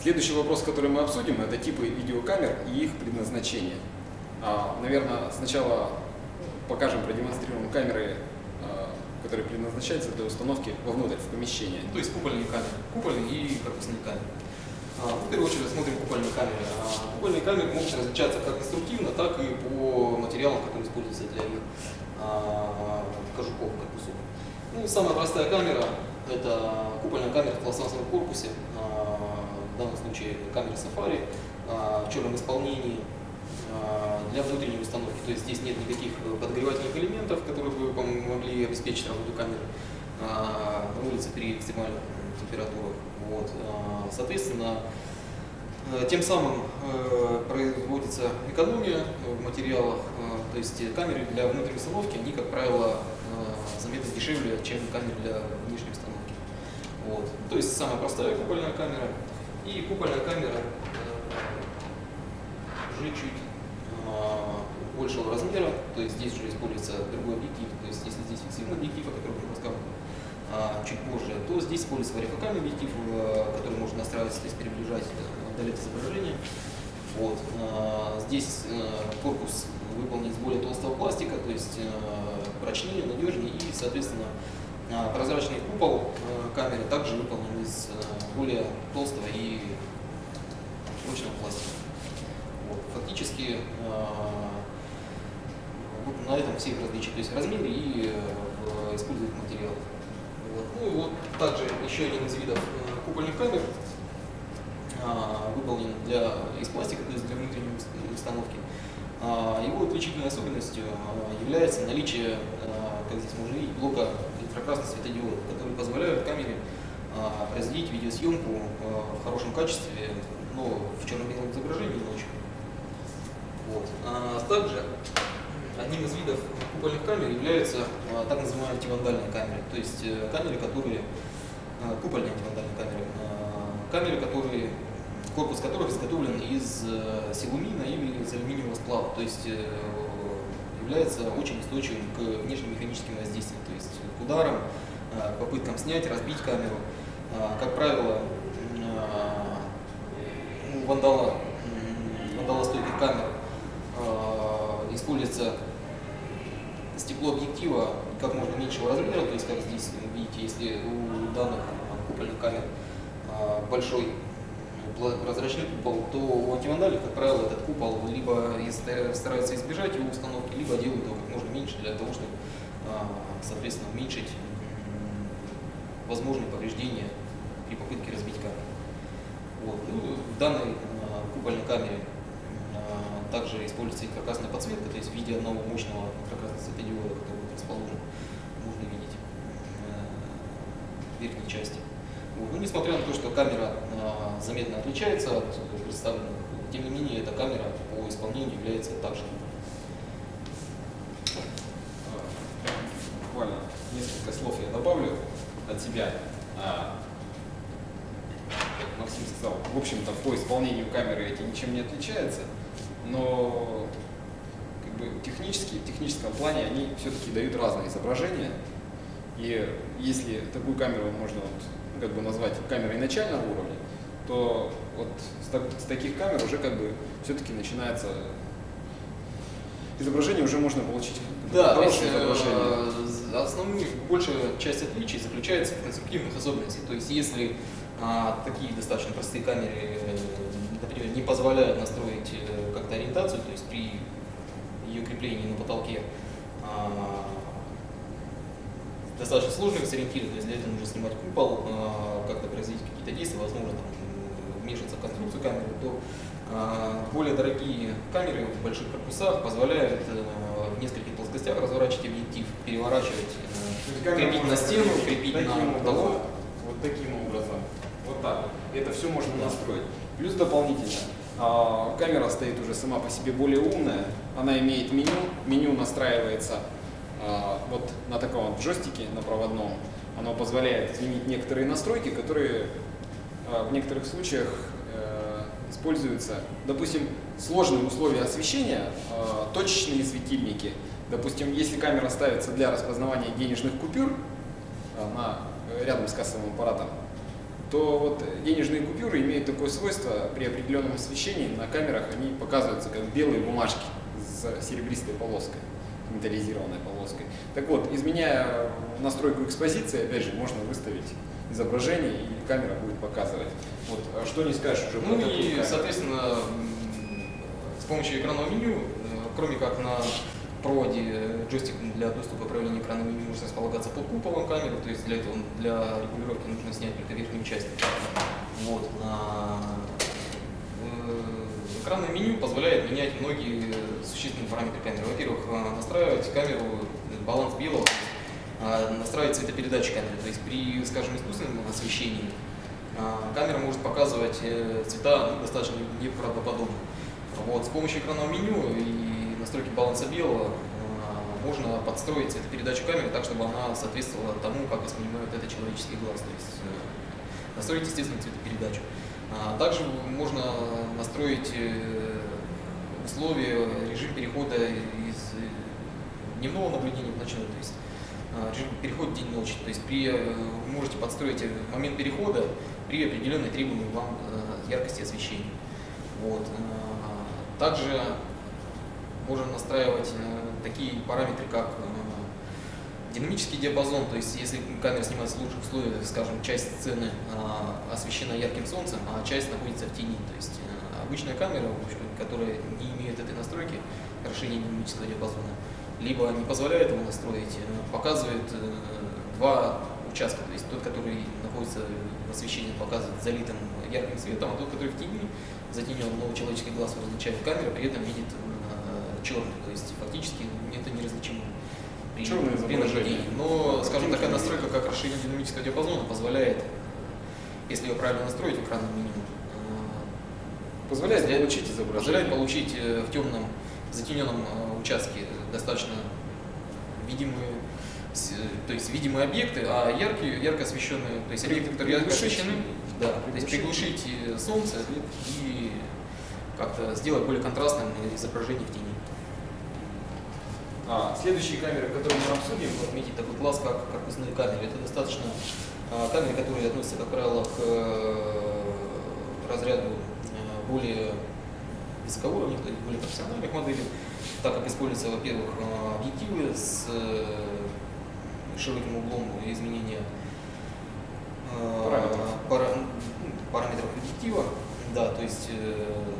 Следующий вопрос, который мы обсудим, это типы видеокамер и их предназначение. А, Наверное, сначала покажем, продемонстрируем камеры, а, которые предназначаются для установки вовнутрь, в помещение. То есть купольные камеры, купольные и корпусные камеры. А, В первую очередь рассмотрим купольные камеры. А, Купольные камеры могут различаться как инструктивно, так и по материалам, которые используются для их а, кожухов, корпусов. Ну, самая простая камера – это купольная камера в пластмассовом корпусе, в данном случае камера Safari в черном исполнении для внутренней установки. То есть здесь нет никаких подогревательных элементов, которые бы помогли обеспечить работу камеры на улице при экстремальных температурах. Вот. а, Соответственно, э, тем самым э, производится экономия в материалах, э, то есть камеры для внутренней установки, они, как правило, заметно дешевле, чем камеры для внешней установки. Вот. То есть самая простая купольная камера и купольная камера уже чуть а, большего размера, то есть здесь уже используется другой объектив, то есть если здесь фиксированный объектив, о котором уже рассказывал а, чуть позже, то здесь используется варифокальный объектив, э, который можно настраивать, то есть приближать, э, удалять изображение. Вот. а, Здесь э, корпус выполнен из более толстого пластика, то есть э, прочнее, надежнее и, соответственно, прозрачный купол э, камеры также выполнен из э, более толстого и прочного пластика. Вот. Фактически э, на этом все их различия, то есть в размере и э, в используемых. Ну и вот также еще один из видов э, купольных камер а, выполнен для, из пластика, то есть для внутренней ус- установки. А, Его отличительной особенностью а, является наличие, как здесь можно видеть, блока инфракрасных светодиодов, которые позволяют камере производить видеосъемку в хорошем качестве, но в черно-белом изображении ночью. Вот. Также одним из видов купольных камер являются а, так называемые антивандальные камеры, то есть э, камеры, которые а, купольные антивандальные камеры, а, камеры, которые корпус которых изготовлен из э, силумина или из алюминиевого сплава, то есть э, является очень устойчивым к внешним механическим воздействиям, то есть к ударам, попыткам снять, разбить камеру. А, Как правило, у вандала, вандалостойких камер используется стекло объектива как можно меньшего размера, то есть как здесь вы видите, если у данных купольных камер а, большой прозрачный купол, то у антивандалей, как правило, этот купол либо стараются избежать его установки, либо делают его как можно меньше для того, чтобы, а, соответственно, уменьшить возможные повреждения при попытке разбить камеру. Вот. Ну, в данной а, купольной камере также используется инфракрасная подсветка, то есть в виде одного мощного инфракрасного светодиода, который будет расположен, можно видеть э, в верхней части. Ну, несмотря на то, что камера а, заметно отличается от представленных, тем не менее эта камера по исполнению является также А, Буквально несколько слов я добавлю от себя. А, Максим сказал, в общем-то, по исполнению камеры эти ничем не отличаются, но как бы технически, в техническом плане они все-таки дают разные изображения. И если такую камеру можно вот, как бы назвать камерой начального уровня, то вот с, так- с таких камер уже как бы все-таки начинается изображение уже можно получить Да, хорошее изображение. э, основная, большая часть отличий заключается в конструктивных особенностях. То есть, если а, такие достаточно простые камеры, э, например, не позволяют настроить э, как-то ориентацию, то есть при ее креплении на потолке а, достаточно сложно их сориентировать, то есть для этого нужно снимать купол, а, как-то производить какие-то действия, возможно, там, вмешиваться в конструкцию камеры, то а, более дорогие камеры в больших корпусах позволяют э, в нескольких плоскостях разворачивать объектив, переворачивать, э, крепить на стену, крепить на потолок. Вот таким образом. Вот так. Это все можно настроить. Плюс дополнительно, камера стоит уже сама по себе более умная. Она имеет меню. Меню настраивается а, вот на таком вот джойстике, на проводном. Оно позволяет изменить некоторые настройки, которые а, в некоторых случаях э, используются. Допустим, сложные условия освещения, а, точечные светильники. Допустим, если камера ставится для распознавания денежных купюр а, на, рядом с кассовым аппаратом, то вот денежные купюры имеют такое свойство, при определенном освещении на камерах они показываются как белые бумажки с серебристой полоской, металлизированной полоской. Так вот, изменяя настройку экспозиции, опять же, можно выставить изображение, и камера будет показывать. Вот, а что не скажешь уже Ну и, соответственно, с помощью экранного меню, э, кроме как на проводе джойстик для доступа управления экраном меню может располагаться под куполом камеры, то есть для этого для регулировки нужно снять только верхнюю часть. Вот. Э, экранное меню позволяет менять многие существенные параметры камеры. Во-первых, э, настраивать камеру, баланс белого, а, настраивать цветопередачу камеры. То есть при, скажем, искусственном освещении а, камера может показывать э, цвета ну, достаточно неправдоподобно. Вот, с помощью экранного меню и настройки баланса белого а, можно подстроить цветопередачу камеры так, чтобы она соответствовала тому, как воспринимает это человеческий глаз. То есть э, настроить, естественно, цветопередачу. Также можно настроить э, условия, режим перехода из дневного наблюдения в ночной. То есть режим а, переход день-ночь. То есть при, э, вы можете подстроить момент перехода при определенной требуемой вам э, яркости освещения. Вот. А, также можно настраивать э, такие параметры, как динамический диапазон, то есть если камера снимается в лучших условиях, скажем, часть сцены освещена ярким солнцем, а часть находится в тени. То есть обычная камера, которая не имеет этой настройки, расширения динамического диапазона, либо не позволяет его настроить, э, показывает э, два участка, то есть тот, который находится в освещении, показывает залитым ярким светом, а тот, который в тени, затенен, но человеческий глаз различает камера, при этом видит э, черный, то есть фактически это неразличимо при наблюдении. Но, скажем, такая настройка, как расширение динамического диапазона, позволяет, если ее правильно настроить в экранном меню, позволяет получить изображение. Позволяет получить в темном затененном участке достаточно видимые, то есть видимые объекты, а яркие, ярко освещенные, то есть объекты, которые ярко освещены, да, то есть приглушить солнце и как-то сделать более контрастным изображение в тени. А, следующие камеры, которые мы обсудим, отметить такой класс, как корпусные камеры. Это достаточно а, камеры, которые относятся, как правило, к э, разряду э, более высокоуровневых, более профессиональных моделей. Так как используются, во-первых, э, объективы с э, широким углом изменения э, параметров, пара, параметров объектива, да, то есть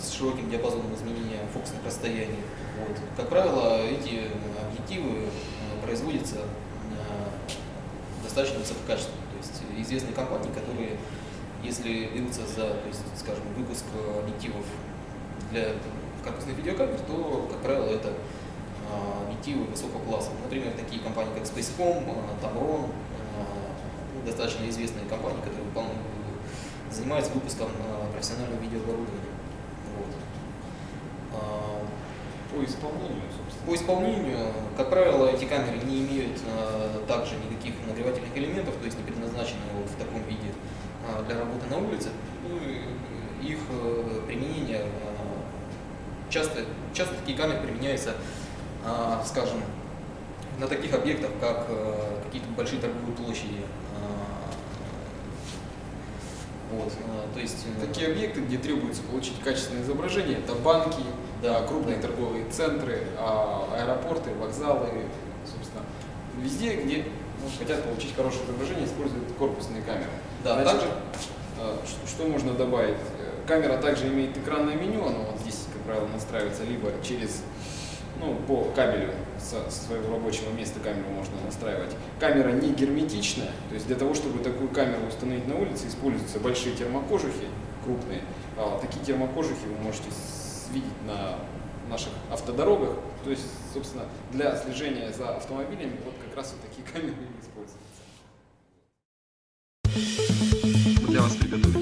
с широким диапазоном изменения фокусных расстояний. Вот. Как правило, эти объективы производятся достаточно высококачественно. То есть известные компании, которые, если берутся за, то есть, скажем, выпуск объективов для корпусных видеокамер, то, как правило, это объективы высокого класса. Например, такие компании, как Spacecom, Tamron, ну, достаточно известные компании, которые занимаются выпуском профессионального видеооборудования. Вот. По исполнению, собственно. По исполнению, как правило, эти камеры не имеют также никаких нагревательных элементов, то есть не предназначены вот в таком виде для работы на улице. Ну, их э, применение часто, часто такие камеры применяются, а, скажем, на таких объектах, как а, какие-то большие торговые площади. Вот, а, то есть э, такие объекты, где требуется получить качественное изображение, это банки, да, крупные да. торговые центры, а, аэропорты, вокзалы, собственно, везде, где ну, хотят получить хорошее изображение, используют корпусные камеры. Да, Значит, также, что можно добавить? Камера также имеет экранное меню, оно вот здесь правило, настраивается либо через, ну, по кабелю со своего рабочего места камеру можно настраивать. Камера не герметичная, то есть для того, чтобы такую камеру установить на улице, используются большие термокожухи, крупные. А такие термокожухи вы можете видеть на наших автодорогах. То есть, собственно, для слежения за автомобилями вот как раз вот такие камеры используются. Для вас приготовили